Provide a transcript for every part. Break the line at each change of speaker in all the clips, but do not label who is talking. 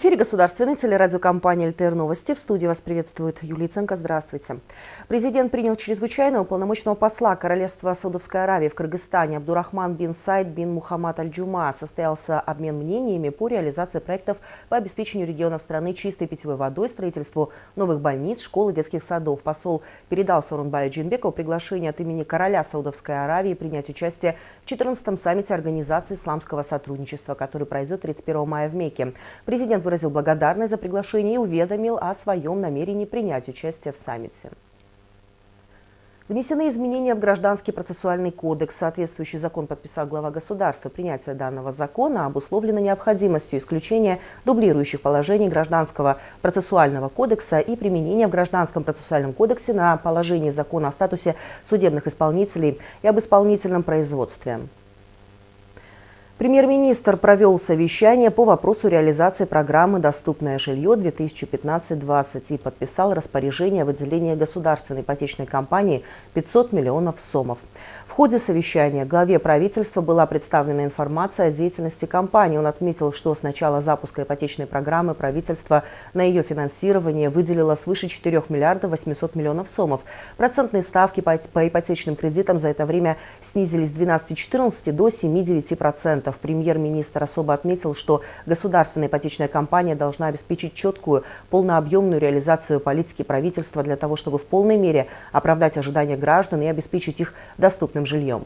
В эфире государственной телерадиокомпании «ЛТР Новости». В студии вас приветствует Юлия Ценко. Здравствуйте. Президент принял чрезвычайного полномочного посла Королевства Саудовской Аравии в Кыргызстане Абдурахман бин Сайд бин Мухаммад Аль-Джума. Состоялся обмен мнениями по реализации проектов по обеспечению регионов страны чистой питьевой водой, строительству новых больниц, школ и детских садов. Посол передал Сорунбаю Джинбекову приглашение от имени короля Саудовской Аравии принять участие в 14-м саммите Организации исламского сотрудничества, который пройдет 31 мая в Мекке. Президент Президент выразил благодарность за приглашение и уведомил о своем намерении принять участие в саммите. Внесены изменения в Гражданский процессуальный кодекс. Соответствующий закон подписал глава государства. Принятие данного закона обусловлено необходимостью исключения дублирующих положений Гражданского процессуального кодекса и применения в Гражданском процессуальном кодексе на положение закона о статусе судебных исполнителей и об исполнительном производстве. Премьер-министр провел совещание по вопросу реализации программы «Доступное жилье 2015-20» и подписал распоряжение о выделении государственной ипотечной компании 500 миллионов сомов. Ходе совещания главе правительства была представлена информация о деятельности компании. Он отметил, что с начала запуска ипотечной программы правительство на ее финансирование выделило свыше 4 миллиардов 800 миллионов сомов. Процентные ставки по ипотечным кредитам за это время снизились с 12,14 до 7,9%. Премьер-министр особо отметил, что государственная ипотечная компания должна обеспечить четкую, полнообъемную реализацию политики правительства для того, чтобы в полной мере оправдать ожидания граждан и обеспечить их доступным жильем.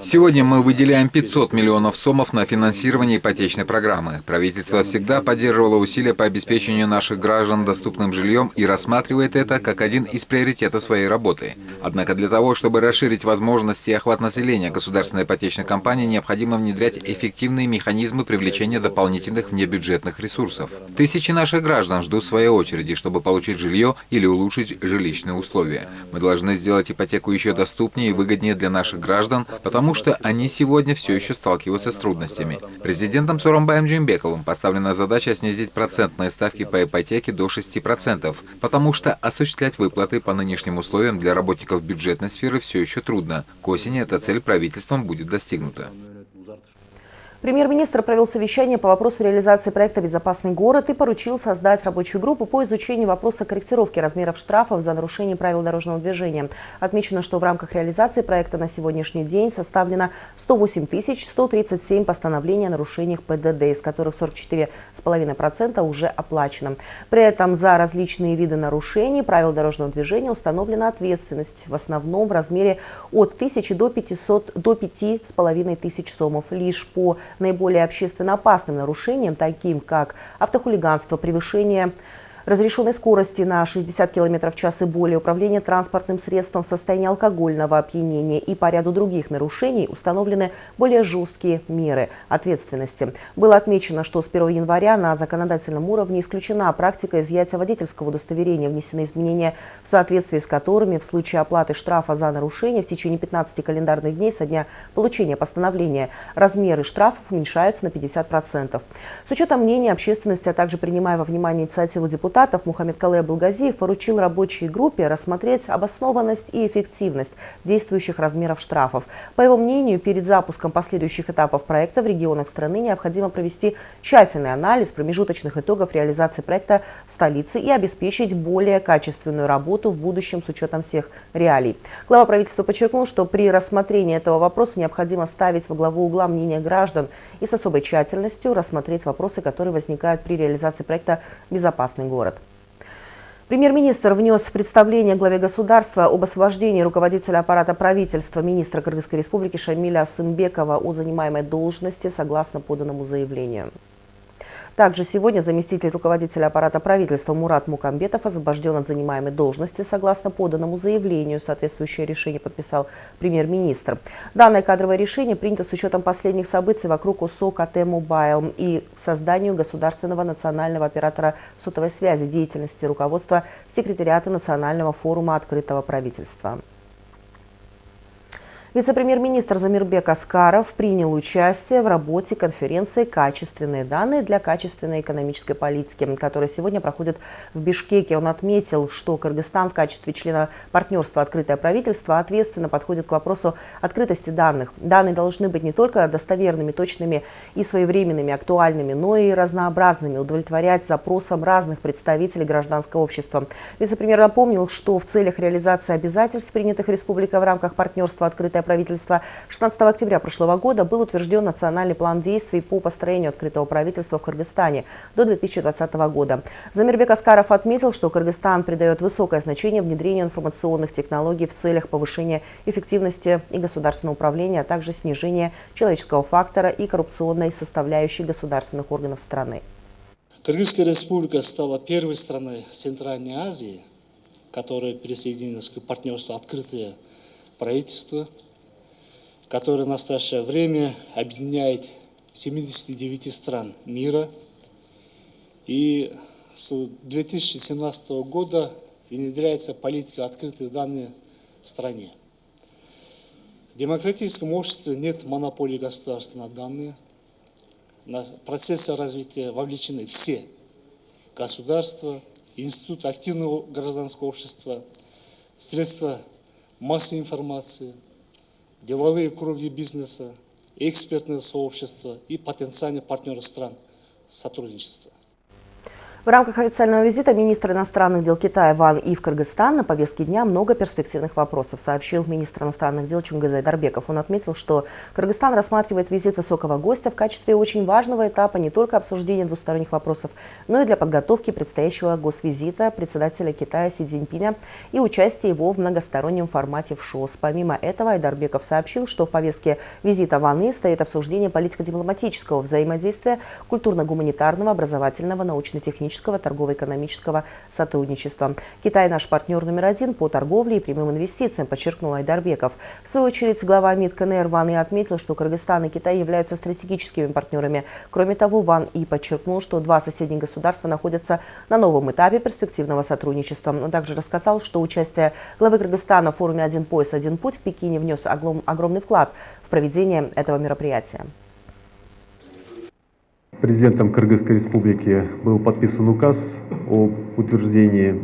Сегодня мы выделяем 500 миллионов сомов на финансирование ипотечной программы. Правительство всегда поддерживало усилия по обеспечению наших граждан доступным жильем и рассматривает это как один из приоритетов своей работы. Однако для того, чтобы расширить возможности и охват населения, государственной ипотечной компании необходимо внедрять эффективные механизмы привлечения дополнительных внебюджетных ресурсов. Тысячи наших граждан ждут своей очереди, чтобы получить жилье или улучшить жилищные условия. Мы должны сделать ипотеку еще доступнее и выгоднее для наших граждан, потому что они сегодня все еще сталкиваются с трудностями. Президентом Соромбаем Джимбековым поставлена задача снизить процентные ставки по ипотеке до 6%, потому что осуществлять выплаты по нынешним условиям для работников бюджетной сферы все еще трудно. К осени эта цель правительством будет достигнута.
Премьер-министр провел совещание по вопросу реализации проекта «Безопасный город» и поручил создать рабочую группу по изучению вопроса корректировки размеров штрафов за нарушение правил дорожного движения. Отмечено, что в рамках реализации проекта на сегодняшний день составлено 108 137 постановлений о нарушениях ПДД, из которых 44,5% уже оплачено. При этом за различные виды нарушений правил дорожного движения установлена ответственность, в основном в размере от 1000 до 500 до 5,5 тысяч сомов. Лишь по наиболее общественно опасным нарушениям, таким как автохулиганство, превышение разрешенной скорости на 60 км в час и более, управление транспортным средством в состоянии алкогольного опьянения и по ряду других нарушений установлены более жесткие меры ответственности. Было отмечено, что с 1 января на законодательном уровне исключена практика изъятия водительского удостоверения, внесены изменения, в соответствии с которыми в случае оплаты штрафа за нарушение в течение 15 календарных дней со дня получения постановления размеры штрафов уменьшаются на 50%. С учетом мнения общественности, а также принимая во внимание инициативу депутатов, депутатов Мухаммед Кале Булгазиев поручил рабочей группе рассмотреть обоснованность и эффективность действующих размеров штрафов. По его мнению, перед запуском последующих этапов проекта в регионах страны необходимо провести тщательный анализ промежуточных итогов реализации проекта в столице и обеспечить более качественную работу в будущем с учетом всех реалий. Глава правительства подчеркнул, что при рассмотрении этого вопроса необходимо ставить во главу угла мнения граждан и с особой тщательностью рассмотреть вопросы, которые возникают при реализации проекта «Безопасный город» город. Премьер-министр внес представление главе государства об освобождении руководителя аппарата правительства министра Кыргызской республики Шамиля Сымбекова от занимаемой должности согласно поданному заявлению. Также сегодня заместитель руководителя аппарата правительства Мурат Мукамбетов освобожден от занимаемой должности согласно поданному заявлению. Соответствующее решение подписал премьер-министр. Данное кадровое решение принято с учетом последних событий вокруг ОсОО КТ Мобайл и созданию государственного национального оператора сотовой связи деятельности руководства секретариата Национального форума открытого правительства. Вице-премьер-министр Замирбек Аскаров принял участие в работе конференции «Качественные данные для качественной экономической политики», которая сегодня проходит в Бишкеке. Он отметил, что Кыргызстан в качестве члена партнерства «Открытое правительство» ответственно подходит к вопросу открытости данных. Данные должны быть не только достоверными, точными и своевременными, актуальными, но и разнообразными, удовлетворять запросам разных представителей гражданского общества. Вице-премьер напомнил, что в целях реализации обязательств, принятых республикой в рамках партнерства «Открытое правительства 16 октября прошлого года был утвержден национальный план действий по построению открытого правительства в Кыргызстане до 2020 года. Замирбек Аскаров отметил, что Кыргызстан придает высокое значение внедрению информационных технологий в целях повышения эффективности и государственного управления, а также снижения человеческого фактора и коррупционной составляющей государственных органов страны.
Кыргызская республика стала первой страной Центральной Азии, которая присоединилась к партнерству «Открытое правительство», который в настоящее время объединяет 79 стран мира. И с 2017 года внедряется политика открытых данных в стране. В демократическом обществе нет монополии государства на данные. На процессы развития вовлечены все государства, институты активного гражданского общества, средства массовой информации – деловые круги бизнеса, экспертное сообщество и потенциальные партнеры стран сотрудничества.
В рамках официального визита министра иностранных дел Китая Ван И в Кыргызстан на повестке дня много перспективных вопросов, сообщил министр иностранных дел Чунгазай Дарбеков. Он отметил, что Кыргызстан рассматривает визит высокого гостя в качестве очень важного этапа не только обсуждения двусторонних вопросов, но и для подготовки предстоящего госвизита председателя Китая Си Цзиньпиня и участия его в многостороннем формате в ШОС. Помимо этого, Айдарбеков сообщил, что в повестке визита Ван И стоит обсуждение политико-дипломатического взаимодействия, культурно-гуманитарного, образовательного, научно-технического экономического, торгово-экономического сотрудничества. Китай наш партнер номер один по торговле и прямым инвестициям, подчеркнул Айдарбеков. В свою очередь, глава МИД КНР Ван И отметил, что Кыргызстан и Китай являются стратегическими партнерами. Кроме того, Ван И подчеркнул, что два соседних государства находятся на новом этапе перспективного сотрудничества. Он также рассказал, что участие главы Кыргызстана в форуме «Один пояс, один путь» в Пекине внес огромный вклад в проведение этого мероприятия.
Президентом Кыргызской республики был подписан указ о утверждении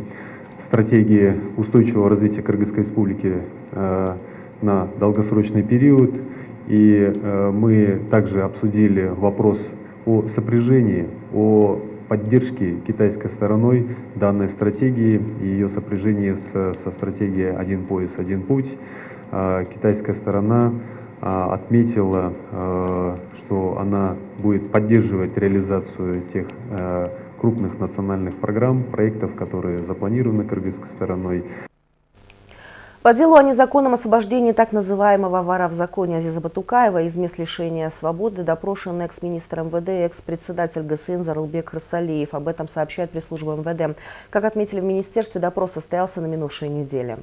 стратегии устойчивого развития Кыргызской республики э, на долгосрочный период. И э, мы также обсудили вопрос о сопряжении, о поддержке китайской стороной данной стратегии и ее сопряжении со стратегией «Один пояс, один путь». Э, китайская сторона отметила, а, что она будет поддерживать реализацию тех а, крупных национальных программ, проектов, которые запланированы кыргызской стороной.
По делу о незаконном освобождении так называемого вора в законе Азиза Батукаева из мест лишения свободы допрошен экс-министр МВД и экс-председатель ГСН Зарылбек Расалиев. Об этом сообщает пресс-служба МВД. Как отметили в министерстве, допрос состоялся на минувшей неделе.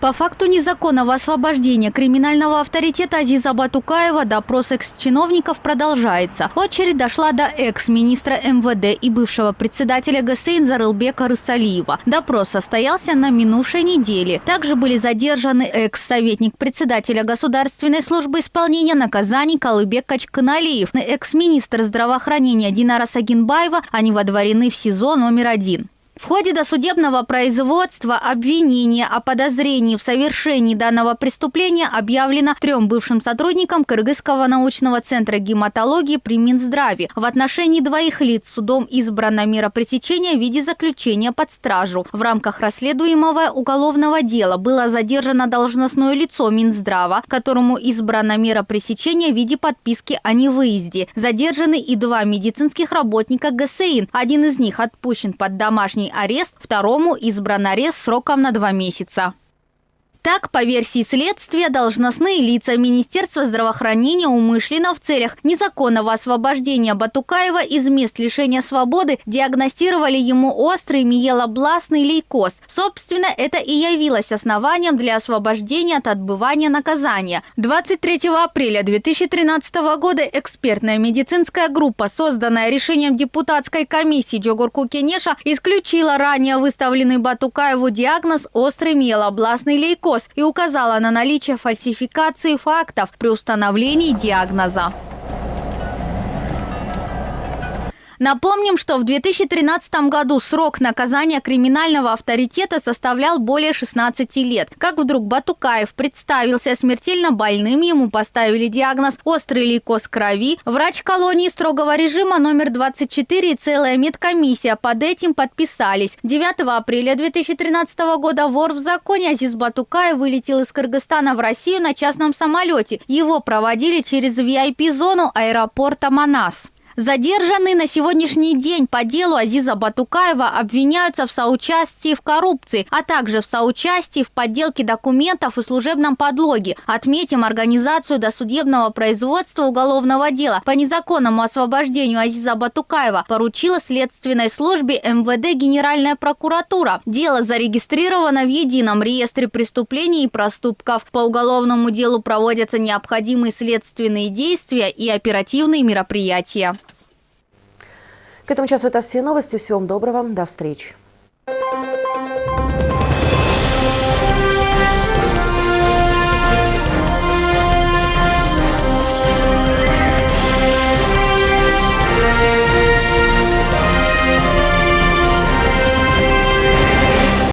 По факту незаконного освобождения криминального авторитета Азиза Батукаева допрос экс-чиновников продолжается. Очередь дошла до экс-министра МВД и бывшего председателя ГСИН Зарылбека Рысалиева. Допрос состоялся на минувшей неделе. Также были задержаны экс-советник председателя Государственной службы исполнения наказаний Калыбек Качканалиев и экс-министр здравоохранения Динара Сагинбаева. Они водворены в СИЗО номер один. В ходе досудебного производства обвинение о подозрении в совершении данного преступления объявлено трем бывшим сотрудникам Кыргызского научного центра гематологии при Минздраве. В отношении двоих лиц судом избрана мера пресечения в виде заключения под стражу. В рамках расследуемого уголовного дела было задержано должностное лицо Минздрава, которому избрана мера пресечения в виде подписки о невыезде. Задержаны и два медицинских работника ГСИН. Один из них отпущен под домашний арест, второму избран арест сроком на два месяца. Так, по версии следствия, должностные лица Министерства здравоохранения умышленно в целях незаконного освобождения Батукаева из мест лишения свободы диагностировали ему острый миелобластный лейкоз. Собственно, это и явилось основанием для освобождения от отбывания наказания. 23 апреля 2013 года экспертная медицинская группа, созданная решением депутатской комиссии Джогурку Кенеша, исключила ранее выставленный Батукаеву диагноз острый миелобластный лейкоз наркоз и указала на наличие фальсификации фактов при установлении диагноза. Напомним, что в 2013 году срок наказания криминального авторитета составлял более 16 лет. Как вдруг Батукаев представился смертельно больным, ему поставили диагноз «острый лейкоз крови». Врач колонии строгого режима номер 24 и целая медкомиссия под этим подписались. 9 апреля 2013 года вор в законе Азиз Батукаев вылетел из Кыргызстана в Россию на частном самолете. Его проводили через VIP-зону аэропорта Манас. Задержанные на сегодняшний день по делу Азиза Батукаева обвиняются в соучастии в коррупции, а также в соучастии в подделке документов и служебном подлоге. Отметим организацию досудебного производства уголовного дела по незаконному освобождению Азиза Батукаева поручила следственной службе МВД Генеральная прокуратура. Дело зарегистрировано в едином реестре преступлений и проступков. По уголовному делу проводятся необходимые следственные действия и оперативные мероприятия.
К этому часу это все новости. Всего вам доброго. До встречи.